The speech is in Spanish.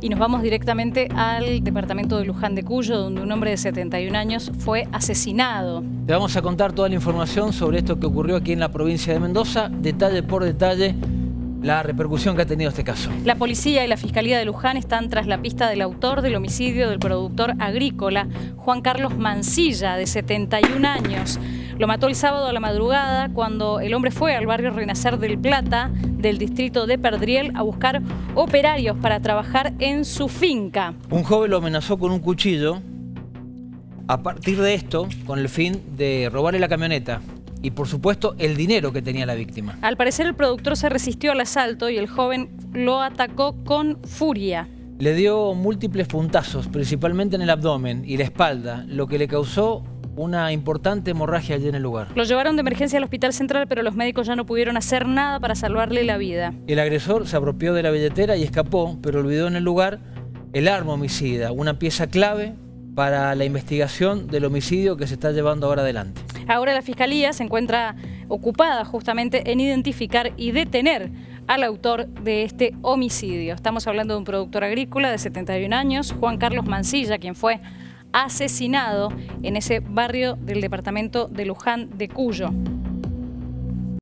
y nos vamos directamente al departamento de Luján de Cuyo, donde un hombre de 71 años fue asesinado. Te vamos a contar toda la información sobre esto que ocurrió aquí en la provincia de Mendoza, detalle por detalle, la repercusión que ha tenido este caso. La policía y la Fiscalía de Luján están tras la pista del autor del homicidio del productor agrícola, Juan Carlos Mancilla, de 71 años. Lo mató el sábado a la madrugada cuando el hombre fue al barrio Renacer del Plata del distrito de Perdriel a buscar operarios para trabajar en su finca. Un joven lo amenazó con un cuchillo a partir de esto con el fin de robarle la camioneta y por supuesto el dinero que tenía la víctima. Al parecer el productor se resistió al asalto y el joven lo atacó con furia. Le dio múltiples puntazos, principalmente en el abdomen y la espalda, lo que le causó una importante hemorragia allí en el lugar. Lo llevaron de emergencia al hospital central, pero los médicos ya no pudieron hacer nada para salvarle la vida. El agresor se apropió de la billetera y escapó, pero olvidó en el lugar el arma homicida, una pieza clave para la investigación del homicidio que se está llevando ahora adelante. Ahora la Fiscalía se encuentra ocupada justamente en identificar y detener al autor de este homicidio. Estamos hablando de un productor agrícola de 71 años, Juan Carlos Mancilla, quien fue asesinado en ese barrio del departamento de Luján de Cuyo.